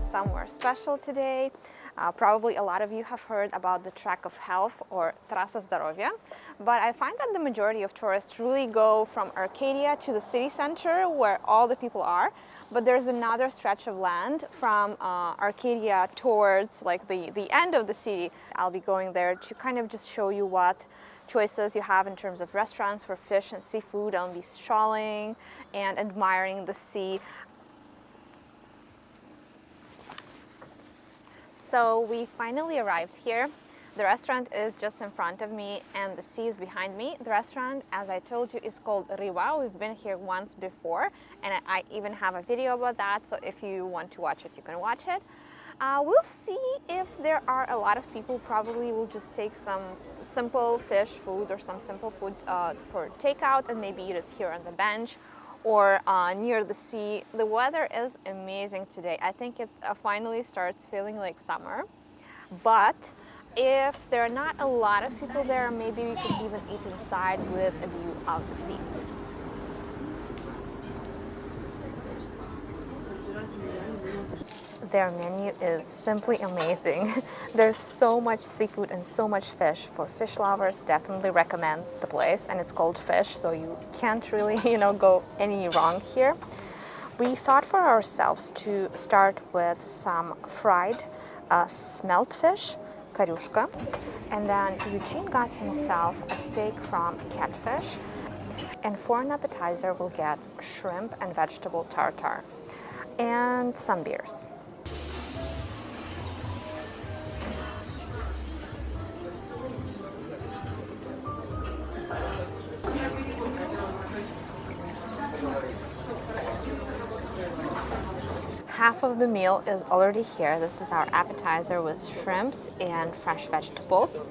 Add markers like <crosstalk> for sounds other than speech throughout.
somewhere special today. Uh, probably a lot of you have heard about the Track of Health or Trasa Zdrowia, but I find that the majority of tourists really go from Arcadia to the city center where all the people are, but there's another stretch of land from uh, Arcadia towards like the, the end of the city. I'll be going there to kind of just show you what choices you have in terms of restaurants for fish and seafood. I'll be strolling and admiring the sea. So we finally arrived here. The restaurant is just in front of me and the sea is behind me. The restaurant, as I told you, is called Riva. We've been here once before and I even have a video about that. So if you want to watch it, you can watch it. Uh, we'll see if there are a lot of people probably will just take some simple fish food or some simple food uh, for takeout and maybe eat it here on the bench or uh, near the sea. The weather is amazing today. I think it uh, finally starts feeling like summer. But if there are not a lot of people there, maybe we could even eat inside with a view of the sea. Their menu is simply amazing. <laughs> There's so much seafood and so much fish. For fish lovers, definitely recommend the place and it's called Fish, so you can't really, <laughs> you know, go any wrong here. We thought for ourselves to start with some fried uh, smelt fish, karushka, and then Eugene got himself a steak from catfish, and for an appetizer we'll get shrimp and vegetable tartar and some beers. Half of the meal is already here. This is our appetizer with shrimps and fresh vegetables.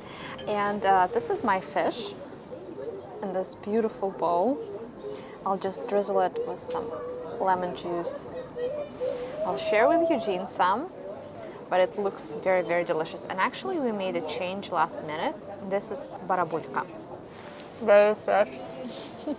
And uh, this is my fish in this beautiful bowl. I'll just drizzle it with some lemon juice. I'll share with Eugene some, but it looks very, very delicious. And actually we made a change last minute. This is barabulka. Very fresh. <laughs>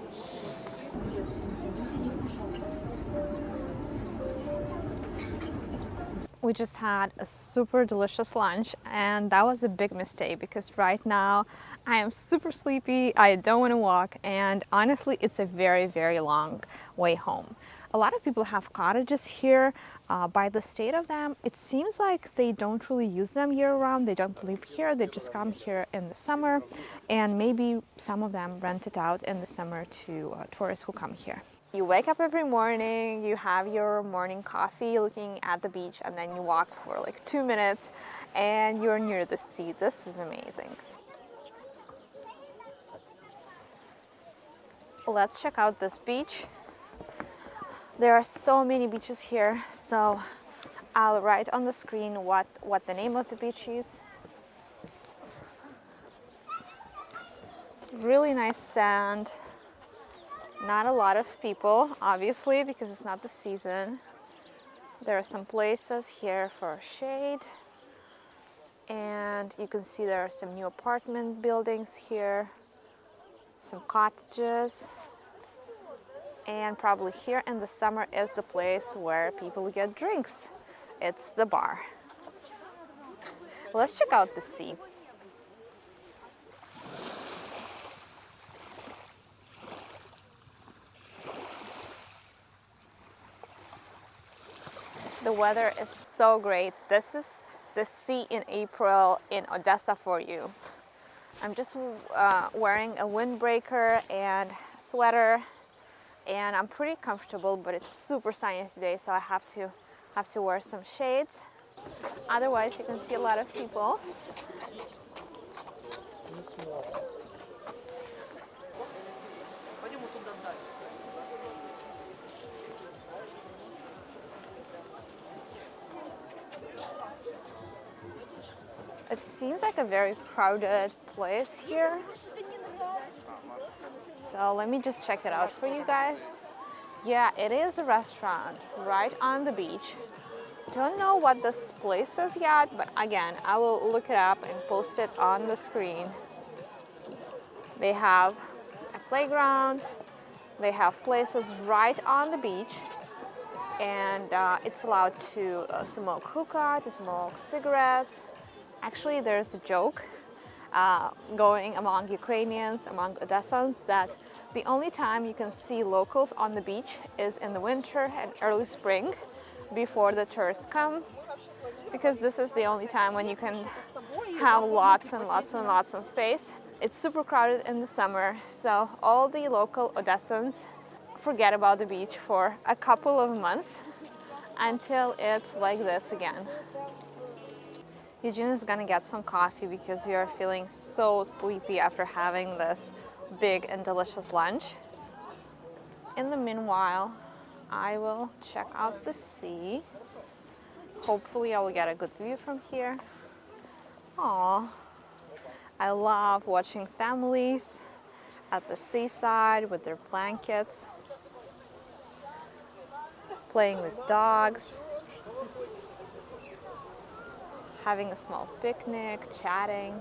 we just had a super delicious lunch and that was a big mistake because right now I am super sleepy, I don't want to walk and honestly it's a very very long way home. A lot of people have cottages here. Uh, by the state of them, it seems like they don't really use them year-round. They don't live here. They just come here in the summer, and maybe some of them rent it out in the summer to uh, tourists who come here. You wake up every morning, you have your morning coffee looking at the beach, and then you walk for like two minutes, and you're near the sea. This is amazing. Let's check out this beach. There are so many beaches here, so I'll write on the screen what, what the name of the beach is. Really nice sand. Not a lot of people, obviously, because it's not the season. There are some places here for shade. And you can see there are some new apartment buildings here, some cottages and probably here in the summer is the place where people get drinks. It's the bar. Let's check out the sea. The weather is so great. This is the sea in April in Odessa for you. I'm just uh, wearing a windbreaker and sweater and I'm pretty comfortable but it's super sunny today so I have to have to wear some shades otherwise you can see a lot of people It seems like a very crowded place here. So let me just check it out for you guys. Yeah, it is a restaurant right on the beach. Don't know what this place is yet, but again, I will look it up and post it on the screen. They have a playground. They have places right on the beach. and uh, it's allowed to uh, smoke hookah, to smoke cigarettes. Actually, there's a joke uh, going among Ukrainians, among Odessans, that the only time you can see locals on the beach is in the winter and early spring before the tourists come because this is the only time when you can have lots and lots and lots of space. It's super crowded in the summer, so all the local Odessans forget about the beach for a couple of months until it's like this again. Eugene is gonna get some coffee because we are feeling so sleepy after having this big and delicious lunch. In the meanwhile, I will check out the sea. Hopefully I will get a good view from here. Aww, I love watching families at the seaside with their blankets, playing with dogs, having a small picnic, chatting.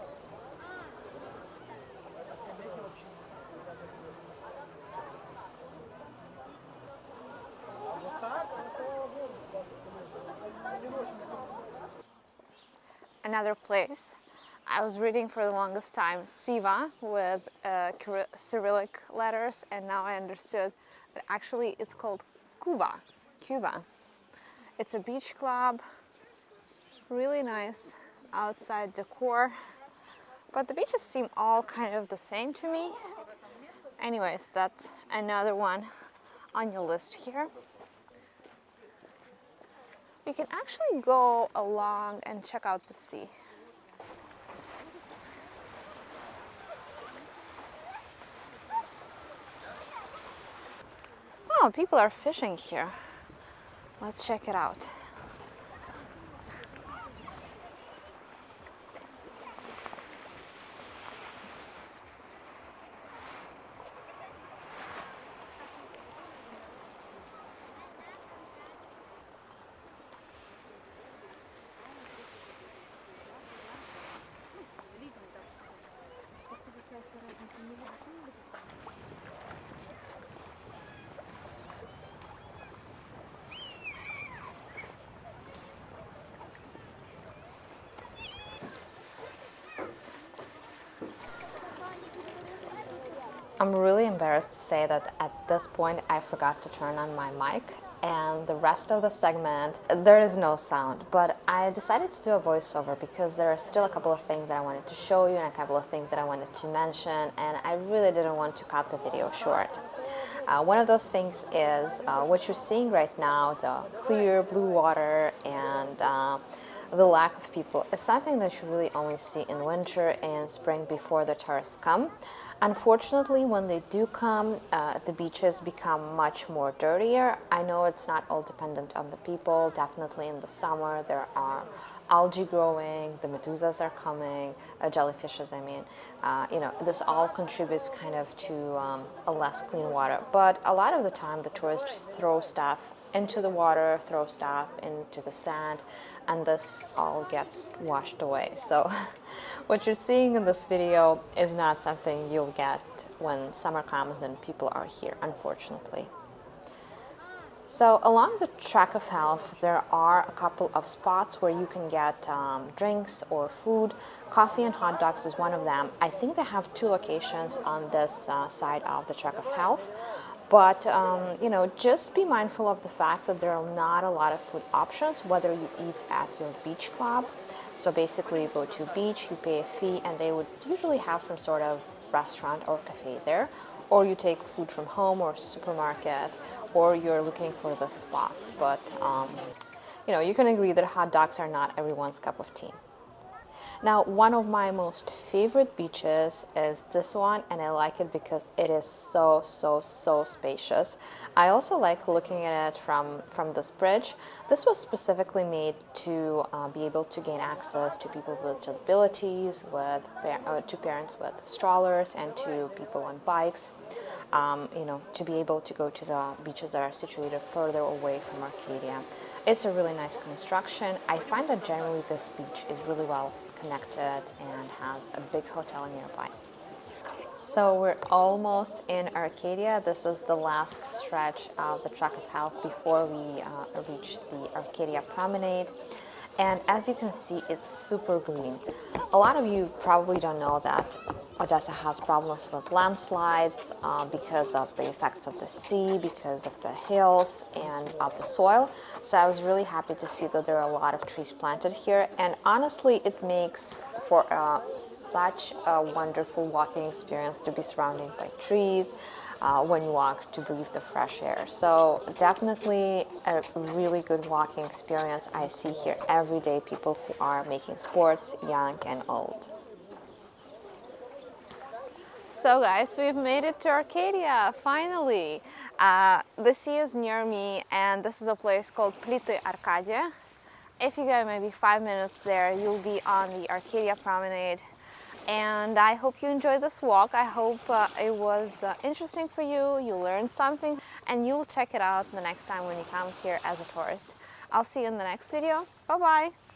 Another place I was reading for the longest time Siva with uh, Cyrillic letters and now I understood that actually it's called Cuba, Cuba. It's a beach club, really nice outside decor, but the beaches seem all kind of the same to me. Anyways, that's another one on your list here. You can actually go along and check out the sea. Oh, people are fishing here. Let's check it out. I'm really embarrassed to say that at this point I forgot to turn on my mic and the rest of the segment there is no sound but I decided to do a voiceover because there are still a couple of things that I wanted to show you and a couple of things that I wanted to mention and I really didn't want to cut the video short. Uh, one of those things is uh, what you're seeing right now, the clear blue water and uh, the lack of people is something that you really only see in winter and spring before the tourists come. Unfortunately, when they do come, uh, the beaches become much more dirtier. I know it's not all dependent on the people. Definitely in the summer, there are algae growing, the medusas are coming, uh, jellyfishes, I mean. Uh, you know, this all contributes kind of to um, a less clean water. But a lot of the time, the tourists just throw stuff into the water, throw stuff into the sand, and this all gets washed away. So <laughs> what you're seeing in this video is not something you'll get when summer comes and people are here, unfortunately. So along the track of health, there are a couple of spots where you can get um, drinks or food. Coffee and hot dogs is one of them. I think they have two locations on this uh, side of the track of health. But, um, you know, just be mindful of the fact that there are not a lot of food options, whether you eat at your beach club. So basically you go to a beach, you pay a fee, and they would usually have some sort of restaurant or cafe there. Or you take food from home or supermarket, or you're looking for the spots. But, um, you know, you can agree that hot dogs are not everyone's cup of tea. Now, one of my most favorite beaches is this one, and I like it because it is so, so, so spacious. I also like looking at it from, from this bridge. This was specifically made to uh, be able to gain access to people with disabilities, with, uh, to parents with strollers, and to people on bikes. Um, you know, to be able to go to the beaches that are situated further away from Arcadia. It's a really nice construction. I find that generally this beach is really well connected and has a big hotel nearby. So we're almost in Arcadia. This is the last stretch of the track of health before we uh, reach the Arcadia Promenade. And as you can see, it's super green. A lot of you probably don't know that Odessa has problems with landslides uh, because of the effects of the sea, because of the hills and of the soil. So I was really happy to see that there are a lot of trees planted here. And honestly, it makes for uh, such a wonderful walking experience to be surrounded by trees uh, when you walk to breathe the fresh air. So definitely a really good walking experience. I see here every day people who are making sports, young and old. So guys, we've made it to Arcadia, finally. Uh, the sea is near me and this is a place called Plity Arcadia. If you go maybe five minutes there, you'll be on the Arcadia Promenade. And I hope you enjoyed this walk. I hope uh, it was uh, interesting for you, you learned something, and you'll check it out the next time when you come here as a tourist. I'll see you in the next video. Bye-bye!